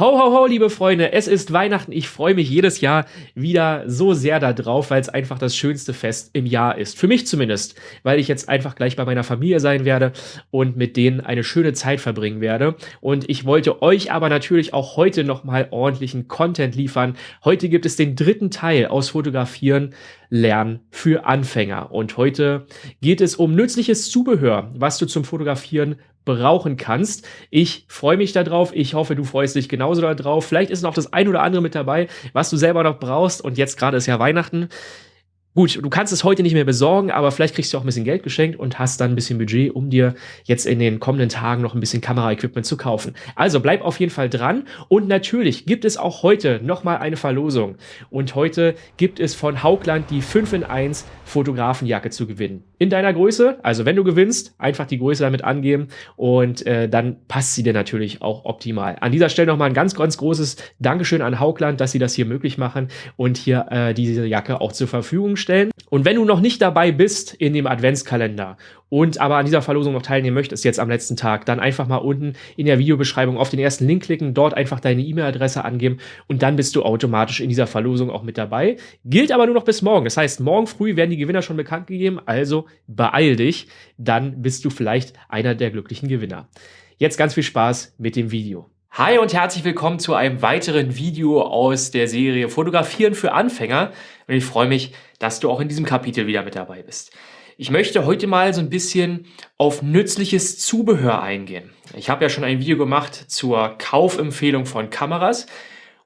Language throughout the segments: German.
Ho, ho, ho, liebe Freunde, es ist Weihnachten. Ich freue mich jedes Jahr wieder so sehr darauf, weil es einfach das schönste Fest im Jahr ist. Für mich zumindest, weil ich jetzt einfach gleich bei meiner Familie sein werde und mit denen eine schöne Zeit verbringen werde. Und ich wollte euch aber natürlich auch heute nochmal ordentlichen Content liefern. Heute gibt es den dritten Teil aus Fotografieren lernen für Anfänger. Und heute geht es um nützliches Zubehör, was du zum Fotografieren brauchen kannst. Ich freue mich darauf. Ich hoffe, du freust dich genauso darauf. Vielleicht ist noch das ein oder andere mit dabei, was du selber noch brauchst. Und jetzt gerade ist ja Weihnachten. Gut, du kannst es heute nicht mehr besorgen, aber vielleicht kriegst du auch ein bisschen Geld geschenkt und hast dann ein bisschen Budget, um dir jetzt in den kommenden Tagen noch ein bisschen Kameraequipment zu kaufen. Also bleib auf jeden Fall dran und natürlich gibt es auch heute nochmal eine Verlosung. Und heute gibt es von Haugland die 5 in 1 Fotografenjacke zu gewinnen. In deiner Größe, also wenn du gewinnst, einfach die Größe damit angeben und äh, dann passt sie dir natürlich auch optimal. An dieser Stelle nochmal ein ganz, ganz großes Dankeschön an Haugland, dass sie das hier möglich machen und hier äh, diese Jacke auch zur Verfügung stellen. Und wenn du noch nicht dabei bist in dem Adventskalender und aber an dieser Verlosung noch teilnehmen möchtest, jetzt am letzten Tag, dann einfach mal unten in der Videobeschreibung auf den ersten Link klicken, dort einfach deine E-Mail-Adresse angeben und dann bist du automatisch in dieser Verlosung auch mit dabei. Gilt aber nur noch bis morgen. Das heißt, morgen früh werden die Gewinner schon bekannt gegeben, also beeil dich, dann bist du vielleicht einer der glücklichen Gewinner. Jetzt ganz viel Spaß mit dem Video. Hi und herzlich willkommen zu einem weiteren Video aus der Serie Fotografieren für Anfänger. Und ich freue mich, dass du auch in diesem Kapitel wieder mit dabei bist. Ich möchte heute mal so ein bisschen auf nützliches Zubehör eingehen. Ich habe ja schon ein Video gemacht zur Kaufempfehlung von Kameras.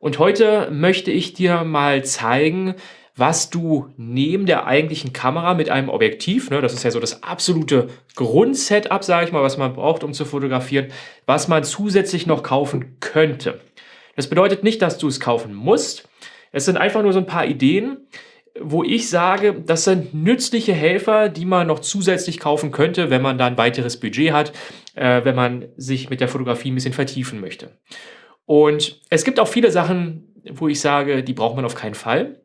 Und heute möchte ich dir mal zeigen, was du neben der eigentlichen Kamera mit einem Objektiv, ne, das ist ja so das absolute Grundsetup, sage ich mal, was man braucht, um zu fotografieren, was man zusätzlich noch kaufen könnte. Das bedeutet nicht, dass du es kaufen musst. Es sind einfach nur so ein paar Ideen, wo ich sage, das sind nützliche Helfer, die man noch zusätzlich kaufen könnte, wenn man da ein weiteres Budget hat, äh, wenn man sich mit der Fotografie ein bisschen vertiefen möchte. Und es gibt auch viele Sachen, wo ich sage, die braucht man auf keinen Fall.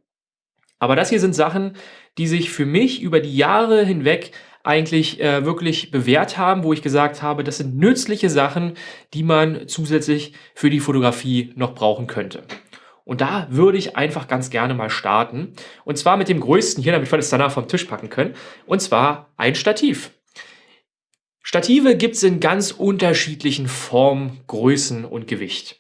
Aber das hier sind Sachen, die sich für mich über die Jahre hinweg eigentlich äh, wirklich bewährt haben, wo ich gesagt habe, das sind nützliche Sachen, die man zusätzlich für die Fotografie noch brauchen könnte. Und da würde ich einfach ganz gerne mal starten. Und zwar mit dem größten hier, damit wir das danach vom Tisch packen können. Und zwar ein Stativ. Stative gibt es in ganz unterschiedlichen Formen, Größen und Gewicht.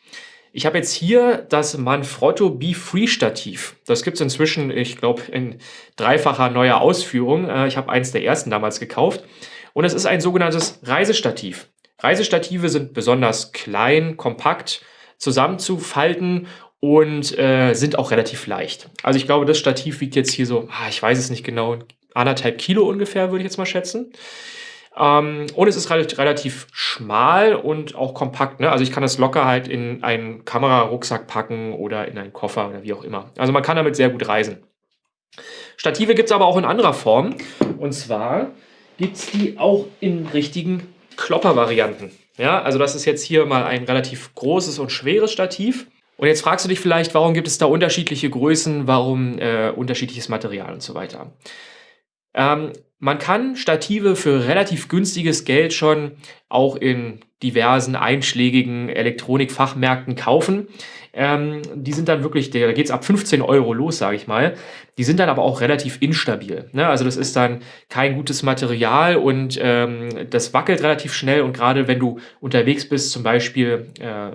Ich habe jetzt hier das Manfrotto Be-Free Stativ. Das gibt es inzwischen, ich glaube, in dreifacher neuer Ausführung. Äh, ich habe eins der ersten damals gekauft. Und es ist ein sogenanntes Reisestativ. Reisestative sind besonders klein, kompakt zusammenzufalten und äh, sind auch relativ leicht. Also ich glaube, das Stativ wiegt jetzt hier so, ah, ich weiß es nicht genau, anderthalb Kilo ungefähr, würde ich jetzt mal schätzen. Ähm, und es ist relativ, relativ schmal und auch kompakt. Ne? Also ich kann das locker halt in einen Kamerarucksack packen oder in einen Koffer oder wie auch immer. Also man kann damit sehr gut reisen. Stative gibt es aber auch in anderer Form. Und zwar gibt es die auch in richtigen Klopper-Varianten. Ja, also das ist jetzt hier mal ein relativ großes und schweres Stativ. Und jetzt fragst du dich vielleicht, warum gibt es da unterschiedliche Größen, warum äh, unterschiedliches Material und so weiter. Ähm, man kann Stative für relativ günstiges Geld schon auch in diversen einschlägigen Elektronikfachmärkten kaufen. Ähm, die sind dann wirklich, da geht es ab 15 Euro los, sage ich mal. Die sind dann aber auch relativ instabil. Ne? Also das ist dann kein gutes Material und ähm, das wackelt relativ schnell. Und gerade wenn du unterwegs bist, zum Beispiel äh,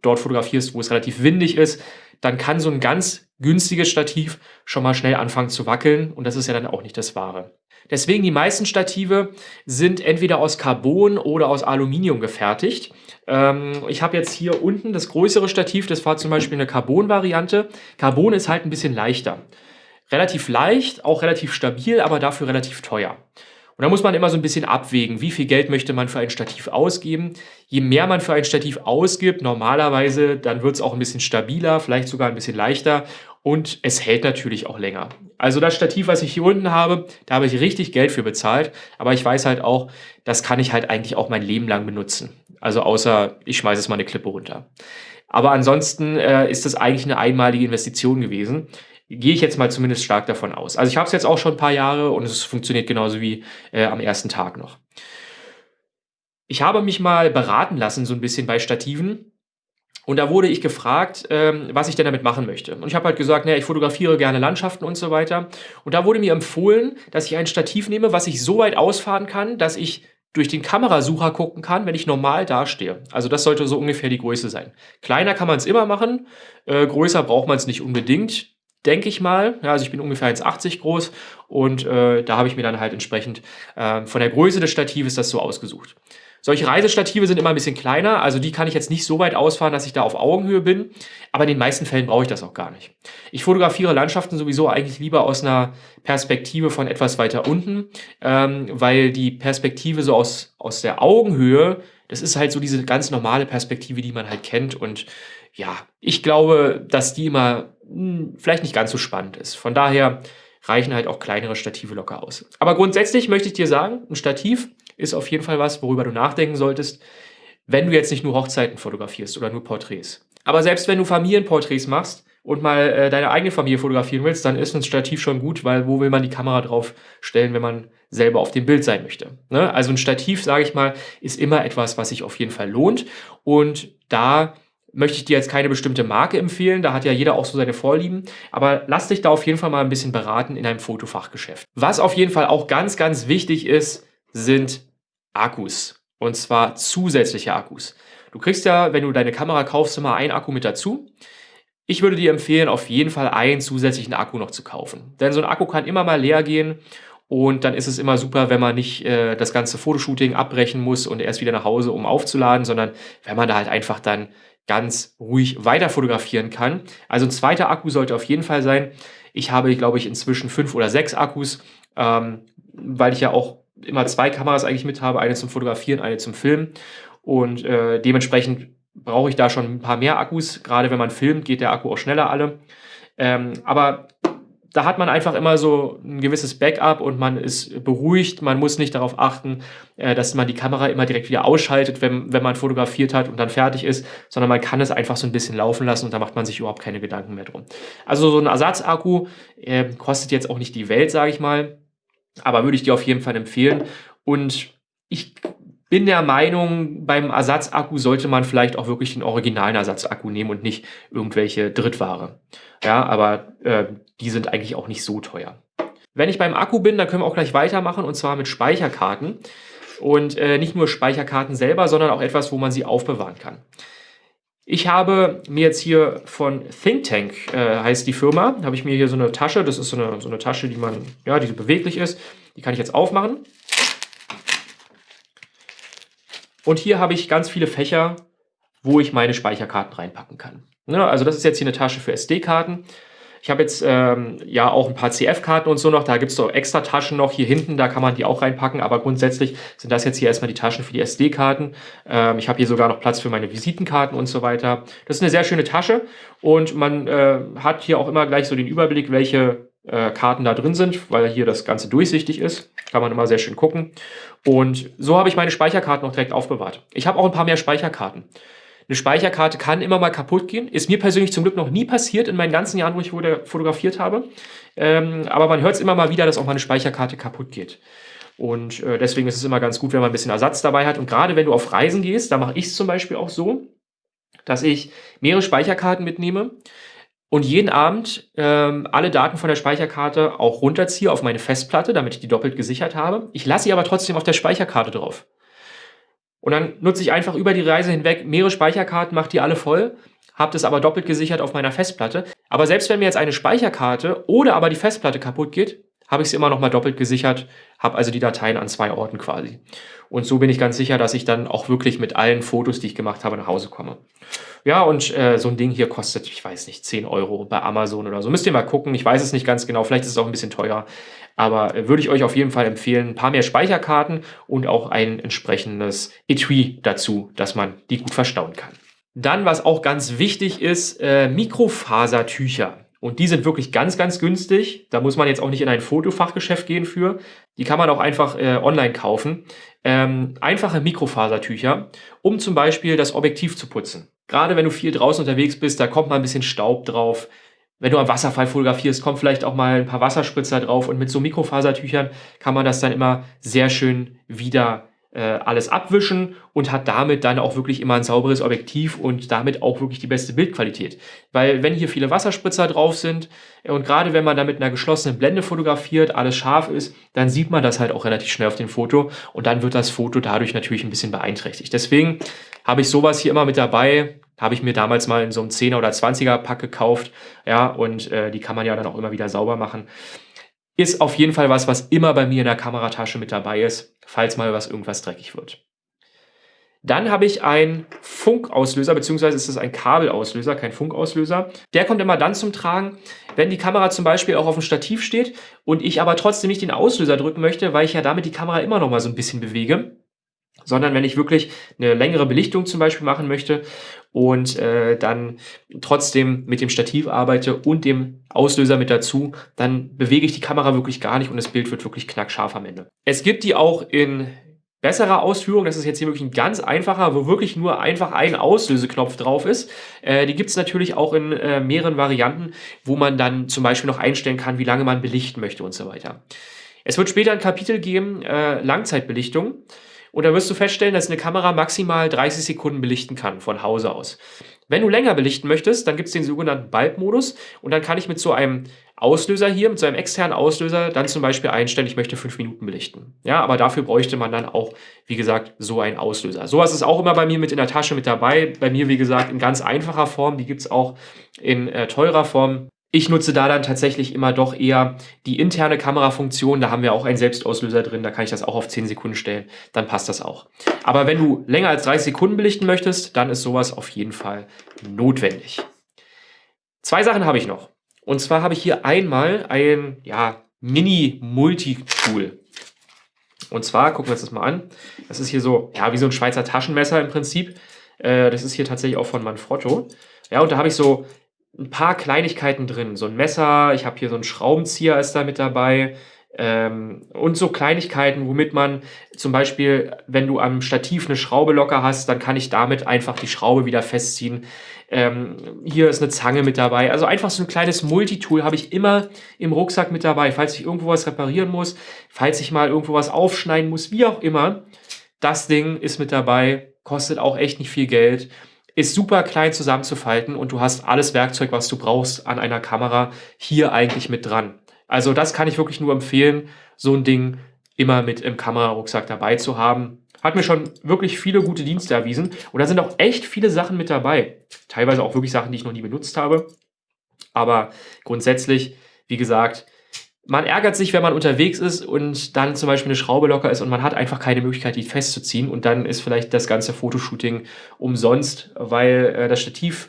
dort fotografierst, wo es relativ windig ist, dann kann so ein ganz günstiges Stativ schon mal schnell anfangen zu wackeln. Und das ist ja dann auch nicht das Wahre. Deswegen die meisten Stative sind entweder aus Carbon oder aus Aluminium gefertigt. Ähm, ich habe jetzt hier unten das größere Stativ, das war zum Beispiel eine Carbon-Variante. Carbon ist halt ein bisschen leichter. Relativ leicht, auch relativ stabil, aber dafür relativ teuer. Und da muss man immer so ein bisschen abwägen, wie viel Geld möchte man für ein Stativ ausgeben. Je mehr man für ein Stativ ausgibt, normalerweise, dann wird es auch ein bisschen stabiler, vielleicht sogar ein bisschen leichter und es hält natürlich auch länger. Also das Stativ, was ich hier unten habe, da habe ich richtig Geld für bezahlt, aber ich weiß halt auch, das kann ich halt eigentlich auch mein Leben lang benutzen. Also außer ich schmeiße es mal eine Klippe runter. Aber ansonsten äh, ist das eigentlich eine einmalige Investition gewesen. Gehe ich jetzt mal zumindest stark davon aus. Also ich habe es jetzt auch schon ein paar Jahre und es funktioniert genauso wie äh, am ersten Tag noch. Ich habe mich mal beraten lassen, so ein bisschen bei Stativen. Und da wurde ich gefragt, ähm, was ich denn damit machen möchte. Und ich habe halt gesagt, naja, ich fotografiere gerne Landschaften und so weiter. Und da wurde mir empfohlen, dass ich ein Stativ nehme, was ich so weit ausfahren kann, dass ich durch den Kamerasucher gucken kann, wenn ich normal dastehe. Also das sollte so ungefähr die Größe sein. Kleiner kann man es immer machen, äh, größer braucht man es nicht unbedingt, denke ich mal. Ja, also ich bin ungefähr 1,80 groß und äh, da habe ich mir dann halt entsprechend äh, von der Größe des Statives das so ausgesucht. Solche Reisestative sind immer ein bisschen kleiner, also die kann ich jetzt nicht so weit ausfahren, dass ich da auf Augenhöhe bin, aber in den meisten Fällen brauche ich das auch gar nicht. Ich fotografiere Landschaften sowieso eigentlich lieber aus einer Perspektive von etwas weiter unten, ähm, weil die Perspektive so aus, aus der Augenhöhe, das ist halt so diese ganz normale Perspektive, die man halt kennt und ja, ich glaube, dass die immer hm, vielleicht nicht ganz so spannend ist. Von daher reichen halt auch kleinere Stative locker aus. Aber grundsätzlich möchte ich dir sagen, ein Stativ ist auf jeden Fall was, worüber du nachdenken solltest, wenn du jetzt nicht nur Hochzeiten fotografierst oder nur Porträts. Aber selbst wenn du Familienporträts machst und mal äh, deine eigene Familie fotografieren willst, dann ist ein Stativ schon gut, weil wo will man die Kamera drauf stellen, wenn man selber auf dem Bild sein möchte. Ne? Also ein Stativ, sage ich mal, ist immer etwas, was sich auf jeden Fall lohnt. Und da möchte ich dir jetzt keine bestimmte Marke empfehlen, da hat ja jeder auch so seine Vorlieben, aber lass dich da auf jeden Fall mal ein bisschen beraten in einem Fotofachgeschäft. Was auf jeden Fall auch ganz, ganz wichtig ist, sind Akkus. Und zwar zusätzliche Akkus. Du kriegst ja, wenn du deine Kamera kaufst, immer einen Akku mit dazu. Ich würde dir empfehlen, auf jeden Fall einen zusätzlichen Akku noch zu kaufen. Denn so ein Akku kann immer mal leer gehen und dann ist es immer super, wenn man nicht äh, das ganze Fotoshooting abbrechen muss und erst wieder nach Hause, um aufzuladen, sondern wenn man da halt einfach dann ganz ruhig weiter fotografieren kann. Also ein zweiter Akku sollte auf jeden Fall sein. Ich habe, glaube ich, inzwischen fünf oder sechs Akkus, ähm, weil ich ja auch immer zwei Kameras eigentlich mit habe, eine zum Fotografieren, eine zum Filmen. Und äh, dementsprechend brauche ich da schon ein paar mehr Akkus. Gerade wenn man filmt, geht der Akku auch schneller alle. Ähm, aber da hat man einfach immer so ein gewisses Backup und man ist beruhigt. Man muss nicht darauf achten, äh, dass man die Kamera immer direkt wieder ausschaltet, wenn, wenn man fotografiert hat und dann fertig ist, sondern man kann es einfach so ein bisschen laufen lassen und da macht man sich überhaupt keine Gedanken mehr drum. Also so ein Ersatzakku äh, kostet jetzt auch nicht die Welt, sage ich mal, aber würde ich dir auf jeden Fall empfehlen. Und ich bin der Meinung, beim Ersatzakku sollte man vielleicht auch wirklich den originalen Ersatzakku nehmen und nicht irgendwelche Drittware. Ja, aber äh, die sind eigentlich auch nicht so teuer. Wenn ich beim Akku bin, dann können wir auch gleich weitermachen und zwar mit Speicherkarten. Und äh, nicht nur Speicherkarten selber, sondern auch etwas, wo man sie aufbewahren kann. Ich habe mir jetzt hier von ThinkTank, äh, heißt die Firma, habe ich mir hier so eine Tasche, das ist so eine, so eine Tasche, die man, ja, die beweglich ist, die kann ich jetzt aufmachen. Und hier habe ich ganz viele Fächer, wo ich meine Speicherkarten reinpacken kann. Ne, also das ist jetzt hier eine Tasche für SD-Karten. Ich habe jetzt ähm, ja auch ein paar CF-Karten und so noch. Da gibt es so extra Taschen noch hier hinten, da kann man die auch reinpacken. Aber grundsätzlich sind das jetzt hier erstmal die Taschen für die SD-Karten. Ähm, ich habe hier sogar noch Platz für meine Visitenkarten und so weiter. Das ist eine sehr schöne Tasche und man äh, hat hier auch immer gleich so den Überblick, welche äh, Karten da drin sind, weil hier das Ganze durchsichtig ist. Kann man immer sehr schön gucken. Und so habe ich meine Speicherkarten noch direkt aufbewahrt. Ich habe auch ein paar mehr Speicherkarten. Eine Speicherkarte kann immer mal kaputt gehen. Ist mir persönlich zum Glück noch nie passiert in meinen ganzen Jahren, wo ich fotografiert habe. Ähm, aber man hört es immer mal wieder, dass auch mal eine Speicherkarte kaputt geht. Und äh, deswegen ist es immer ganz gut, wenn man ein bisschen Ersatz dabei hat. Und gerade wenn du auf Reisen gehst, da mache ich es zum Beispiel auch so, dass ich mehrere Speicherkarten mitnehme und jeden Abend ähm, alle Daten von der Speicherkarte auch runterziehe auf meine Festplatte, damit ich die doppelt gesichert habe. Ich lasse sie aber trotzdem auf der Speicherkarte drauf. Und dann nutze ich einfach über die Reise hinweg mehrere Speicherkarten, mache die alle voll, habe das aber doppelt gesichert auf meiner Festplatte. Aber selbst wenn mir jetzt eine Speicherkarte oder aber die Festplatte kaputt geht, habe ich es immer noch mal doppelt gesichert, habe also die Dateien an zwei Orten quasi. Und so bin ich ganz sicher, dass ich dann auch wirklich mit allen Fotos, die ich gemacht habe, nach Hause komme. Ja, und äh, so ein Ding hier kostet, ich weiß nicht, 10 Euro bei Amazon oder so. Müsst ihr mal gucken, ich weiß es nicht ganz genau, vielleicht ist es auch ein bisschen teuer. Aber äh, würde ich euch auf jeden Fall empfehlen, ein paar mehr Speicherkarten und auch ein entsprechendes Etui dazu, dass man die gut verstauen kann. Dann, was auch ganz wichtig ist, äh, Mikrofasertücher. Und die sind wirklich ganz, ganz günstig. Da muss man jetzt auch nicht in ein Fotofachgeschäft gehen für. Die kann man auch einfach äh, online kaufen. Ähm, einfache Mikrofasertücher, um zum Beispiel das Objektiv zu putzen. Gerade wenn du viel draußen unterwegs bist, da kommt mal ein bisschen Staub drauf. Wenn du am Wasserfall fotografierst, kommt vielleicht auch mal ein paar Wasserspritzer drauf. Und mit so Mikrofasertüchern kann man das dann immer sehr schön wieder alles abwischen und hat damit dann auch wirklich immer ein sauberes Objektiv und damit auch wirklich die beste Bildqualität. Weil wenn hier viele Wasserspritzer drauf sind äh, und gerade wenn man da mit einer geschlossenen Blende fotografiert, alles scharf ist, dann sieht man das halt auch relativ schnell auf dem Foto und dann wird das Foto dadurch natürlich ein bisschen beeinträchtigt. Deswegen habe ich sowas hier immer mit dabei, habe ich mir damals mal in so einem 10er oder 20er Pack gekauft, ja, und äh, die kann man ja dann auch immer wieder sauber machen. Ist auf jeden Fall was, was immer bei mir in der Kameratasche mit dabei ist, falls mal was irgendwas dreckig wird. Dann habe ich einen Funkauslöser, beziehungsweise ist es ein Kabelauslöser, kein Funkauslöser. Der kommt immer dann zum Tragen, wenn die Kamera zum Beispiel auch auf dem Stativ steht und ich aber trotzdem nicht den Auslöser drücken möchte, weil ich ja damit die Kamera immer noch mal so ein bisschen bewege sondern wenn ich wirklich eine längere Belichtung zum Beispiel machen möchte und äh, dann trotzdem mit dem Stativ arbeite und dem Auslöser mit dazu, dann bewege ich die Kamera wirklich gar nicht und das Bild wird wirklich knackscharf am Ende. Es gibt die auch in besserer Ausführung, das ist jetzt hier wirklich ein ganz einfacher, wo wirklich nur einfach ein Auslöseknopf drauf ist. Äh, die gibt es natürlich auch in äh, mehreren Varianten, wo man dann zum Beispiel noch einstellen kann, wie lange man belichten möchte und so weiter. Es wird später ein Kapitel geben, äh, Langzeitbelichtung. Und da wirst du feststellen, dass eine Kamera maximal 30 Sekunden belichten kann von Hause aus. Wenn du länger belichten möchtest, dann gibt es den sogenannten Bulb-Modus und dann kann ich mit so einem Auslöser hier, mit so einem externen Auslöser, dann zum Beispiel einstellen, ich möchte fünf Minuten belichten. Ja, aber dafür bräuchte man dann auch, wie gesagt, so einen Auslöser. Sowas ist auch immer bei mir mit in der Tasche mit dabei. Bei mir, wie gesagt, in ganz einfacher Form. Die gibt es auch in äh, teurer Form. Ich nutze da dann tatsächlich immer doch eher die interne Kamerafunktion. Da haben wir auch einen Selbstauslöser drin. Da kann ich das auch auf 10 Sekunden stellen. Dann passt das auch. Aber wenn du länger als 30 Sekunden belichten möchtest, dann ist sowas auf jeden Fall notwendig. Zwei Sachen habe ich noch. Und zwar habe ich hier einmal ein ja, Mini-Multi-Tool. Und zwar, gucken wir uns das mal an. Das ist hier so, ja, wie so ein Schweizer Taschenmesser im Prinzip. Äh, das ist hier tatsächlich auch von Manfrotto. Ja, und da habe ich so ein paar Kleinigkeiten drin. So ein Messer, ich habe hier so einen Schraubenzieher ist da mit dabei. Ähm, und so Kleinigkeiten, womit man zum Beispiel, wenn du am Stativ eine Schraube locker hast, dann kann ich damit einfach die Schraube wieder festziehen. Ähm, hier ist eine Zange mit dabei. Also einfach so ein kleines Multitool habe ich immer im Rucksack mit dabei. Falls ich irgendwo was reparieren muss, falls ich mal irgendwo was aufschneiden muss, wie auch immer. Das Ding ist mit dabei, kostet auch echt nicht viel Geld ist super klein zusammenzufalten und du hast alles Werkzeug, was du brauchst an einer Kamera hier eigentlich mit dran. Also das kann ich wirklich nur empfehlen, so ein Ding immer mit im Kamerarucksack dabei zu haben. Hat mir schon wirklich viele gute Dienste erwiesen und da sind auch echt viele Sachen mit dabei. Teilweise auch wirklich Sachen, die ich noch nie benutzt habe. Aber grundsätzlich, wie gesagt, man ärgert sich, wenn man unterwegs ist und dann zum Beispiel eine Schraube locker ist und man hat einfach keine Möglichkeit, die festzuziehen und dann ist vielleicht das ganze Fotoshooting umsonst, weil äh, das Stativ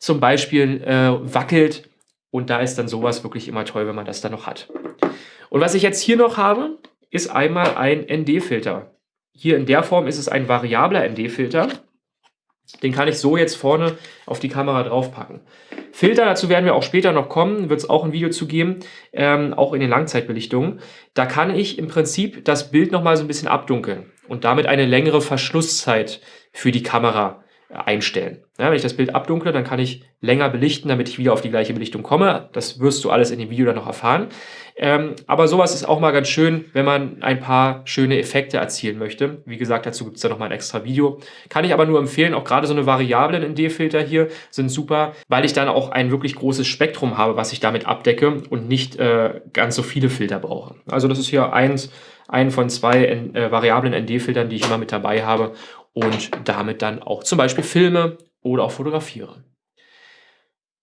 zum Beispiel äh, wackelt und da ist dann sowas wirklich immer toll, wenn man das dann noch hat. Und was ich jetzt hier noch habe, ist einmal ein ND-Filter. Hier in der Form ist es ein variabler ND-Filter. Den kann ich so jetzt vorne auf die Kamera draufpacken. Filter, dazu werden wir auch später noch kommen, wird es auch ein Video zu geben, ähm, auch in den Langzeitbelichtungen. Da kann ich im Prinzip das Bild nochmal so ein bisschen abdunkeln und damit eine längere Verschlusszeit für die Kamera einstellen. Ja, wenn ich das Bild abdunkle, dann kann ich länger belichten, damit ich wieder auf die gleiche Belichtung komme. Das wirst du alles in dem Video dann noch erfahren. Ähm, aber sowas ist auch mal ganz schön, wenn man ein paar schöne Effekte erzielen möchte. Wie gesagt, dazu gibt es ja noch mal ein extra Video. Kann ich aber nur empfehlen, auch gerade so eine Variablen ND-Filter hier sind super, weil ich dann auch ein wirklich großes Spektrum habe, was ich damit abdecke und nicht äh, ganz so viele Filter brauche. Also das ist hier eins, ein von zwei äh, variablen ND-Filtern, die ich immer mit dabei habe und damit dann auch zum Beispiel filme oder auch fotografiere.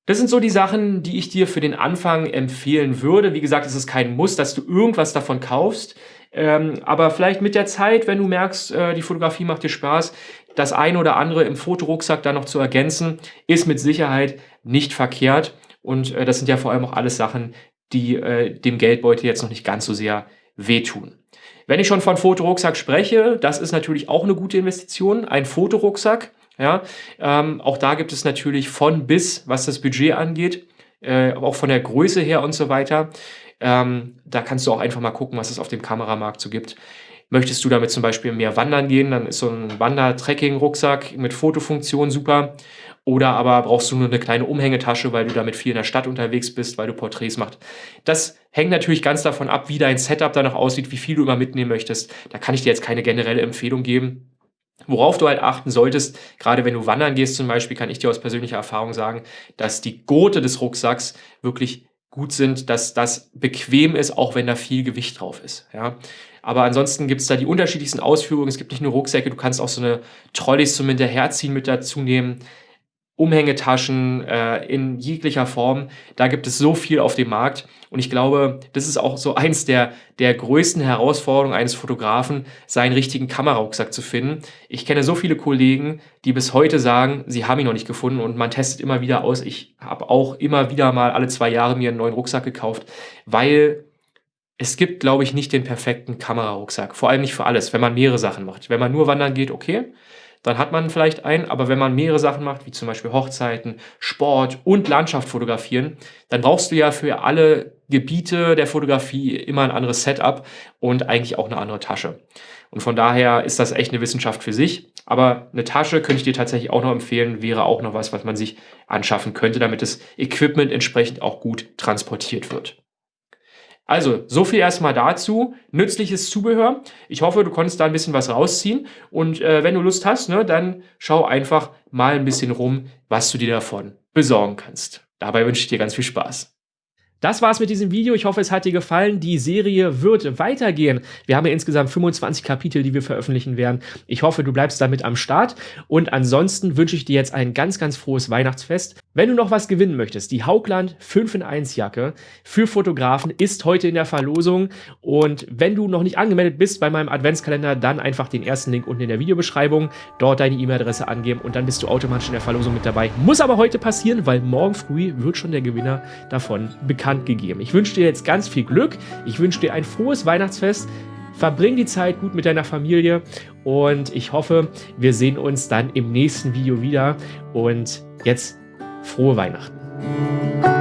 Das sind so die Sachen, die ich dir für den Anfang empfehlen würde. Wie gesagt, es ist kein Muss, dass du irgendwas davon kaufst. Ähm, aber vielleicht mit der Zeit, wenn du merkst, äh, die Fotografie macht dir Spaß, das eine oder andere im Fotorucksack dann noch zu ergänzen, ist mit Sicherheit nicht verkehrt. Und äh, das sind ja vor allem auch alles Sachen, die äh, dem Geldbeutel jetzt noch nicht ganz so sehr wehtun. Wenn ich schon von Fotorucksack spreche, das ist natürlich auch eine gute Investition, ein Fotorucksack. Ja, ähm, auch da gibt es natürlich von bis, was das Budget angeht, äh, auch von der Größe her und so weiter. Ähm, da kannst du auch einfach mal gucken, was es auf dem Kameramarkt so gibt. Möchtest du damit zum Beispiel mehr wandern gehen, dann ist so ein Wander-Trekking-Rucksack mit Fotofunktion super. Oder aber brauchst du nur eine kleine Umhängetasche, weil du damit viel in der Stadt unterwegs bist, weil du Porträts machst. Das hängt natürlich ganz davon ab, wie dein Setup danach aussieht, wie viel du immer mitnehmen möchtest. Da kann ich dir jetzt keine generelle Empfehlung geben. Worauf du halt achten solltest, gerade wenn du wandern gehst zum Beispiel, kann ich dir aus persönlicher Erfahrung sagen, dass die Gurte des Rucksacks wirklich gut sind, dass das bequem ist, auch wenn da viel Gewicht drauf ist. Ja? Aber ansonsten gibt es da die unterschiedlichsten Ausführungen. Es gibt nicht nur Rucksäcke, du kannst auch so eine Trolleys zum Hinterherziehen mit dazu nehmen. Umhängetaschen äh, in jeglicher Form. Da gibt es so viel auf dem Markt. Und ich glaube, das ist auch so eins der, der größten Herausforderungen eines Fotografen, seinen richtigen Kamerarucksack zu finden. Ich kenne so viele Kollegen, die bis heute sagen, sie haben ihn noch nicht gefunden und man testet immer wieder aus. Ich habe auch immer wieder mal alle zwei Jahre mir einen neuen Rucksack gekauft, weil es gibt, glaube ich, nicht den perfekten Kamerarucksack. Vor allem nicht für alles, wenn man mehrere Sachen macht. Wenn man nur wandern geht, okay dann hat man vielleicht einen, aber wenn man mehrere Sachen macht, wie zum Beispiel Hochzeiten, Sport und Landschaft fotografieren, dann brauchst du ja für alle Gebiete der Fotografie immer ein anderes Setup und eigentlich auch eine andere Tasche. Und von daher ist das echt eine Wissenschaft für sich. Aber eine Tasche könnte ich dir tatsächlich auch noch empfehlen, wäre auch noch was, was man sich anschaffen könnte, damit das Equipment entsprechend auch gut transportiert wird. Also, so viel erstmal dazu. Nützliches Zubehör. Ich hoffe, du konntest da ein bisschen was rausziehen. Und äh, wenn du Lust hast, ne, dann schau einfach mal ein bisschen rum, was du dir davon besorgen kannst. Dabei wünsche ich dir ganz viel Spaß. Das war's mit diesem Video. Ich hoffe, es hat dir gefallen. Die Serie wird weitergehen. Wir haben ja insgesamt 25 Kapitel, die wir veröffentlichen werden. Ich hoffe, du bleibst damit am Start. Und ansonsten wünsche ich dir jetzt ein ganz, ganz frohes Weihnachtsfest. Wenn du noch was gewinnen möchtest, die Haugland 5 in 1 Jacke für Fotografen ist heute in der Verlosung. Und wenn du noch nicht angemeldet bist bei meinem Adventskalender, dann einfach den ersten Link unten in der Videobeschreibung, dort deine E-Mail-Adresse angeben und dann bist du automatisch in der Verlosung mit dabei. Muss aber heute passieren, weil morgen früh wird schon der Gewinner davon bekannt Hand gegeben. Ich wünsche dir jetzt ganz viel Glück. Ich wünsche dir ein frohes Weihnachtsfest. Verbring die Zeit gut mit deiner Familie und ich hoffe, wir sehen uns dann im nächsten Video wieder. Und jetzt frohe Weihnachten.